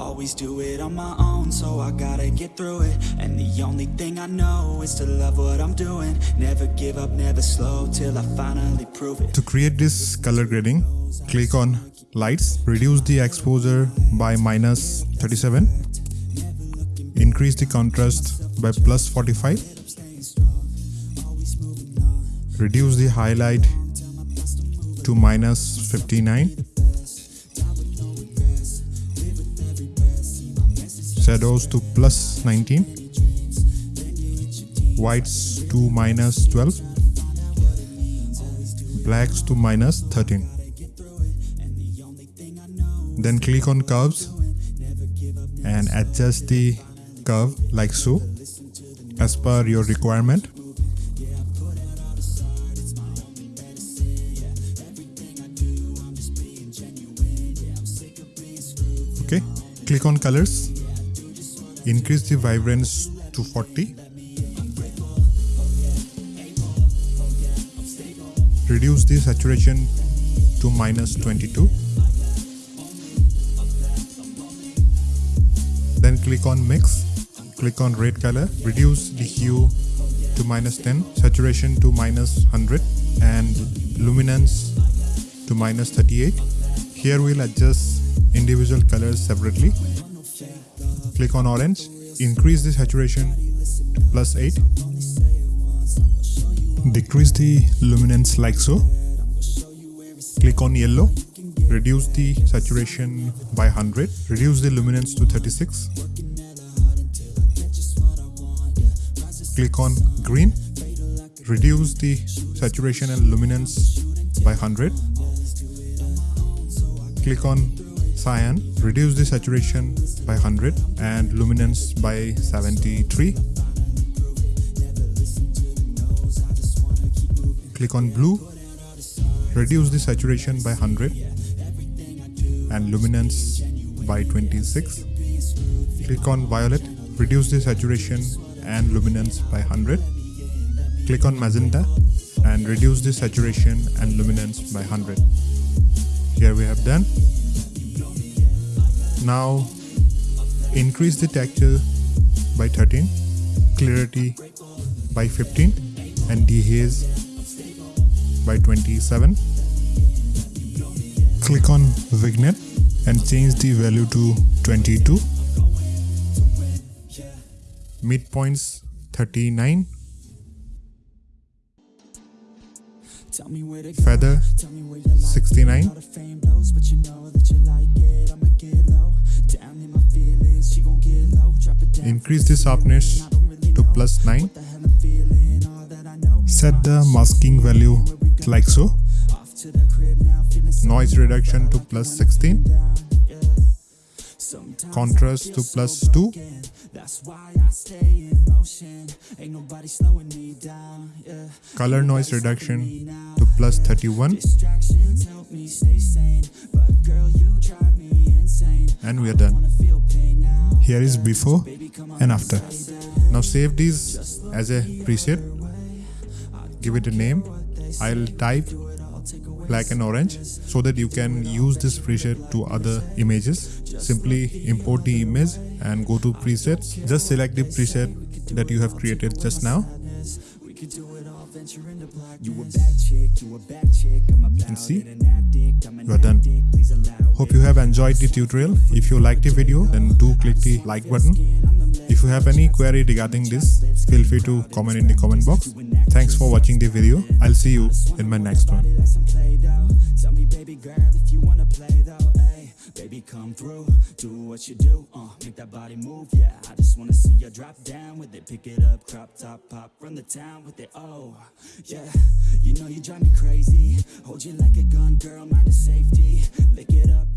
Always do it on my own, so I gotta get through it. And the only thing I know is to love what I'm doing. Never give up, never slow, till I finally prove it. To create this color grading, click on lights, reduce the exposure by minus 37, increase the contrast by plus 45, reduce the highlight to minus 59, shadows to plus 19, whites to minus 12, blacks to minus 13. Then click on curves and adjust the curve like so as per your requirement. Okay, click on colors, increase the vibrance to 40, reduce the saturation to minus 22, then click on mix, click on red color, reduce the hue to minus 10, saturation to minus 100 and luminance to minus 38. Here we'll adjust individual colors separately. Click on orange, increase the saturation plus 8. Decrease the luminance like so. Click on yellow, reduce the saturation by 100, reduce the luminance to 36. Click on green, reduce the saturation and luminance by 100 click on cyan, reduce the saturation by 100 and luminance by 73. Click on blue, reduce the saturation by 100 and luminance by 26. Click on violet, reduce the saturation and luminance by 100. Click on magenta and reduce the saturation and luminance by 100 here we have done now increase the texture by 13 clarity by 15 and dehaze by 27 click on vignette and change the value to 22 midpoints 39 feather 69 increase the sharpness to plus 9 set the masking value like so. Noise reduction to plus 16 contrast to plus 2 color noise reduction to plus 31 and we are done. Here is before and after. Now save these as a preset. Give it a name. I'll type black and orange so that you can use this preset to other images. Simply import the image and go to presets. Just select the preset that you have created just now. And see you are done. Hope you have enjoyed the tutorial. If you liked the video then do click the like button. If you have any query regarding this feel free to comment in the comment box. Thanks for watching the video. I'll see you in my next one Baby, come through, do what you do, uh, make that body move, yeah. I just wanna see you drop down with it. Pick it up, crop top, pop, run the town with it, oh Yeah, you know you drive me crazy. Hold you like a gun, girl, mind the safety. Lick it up,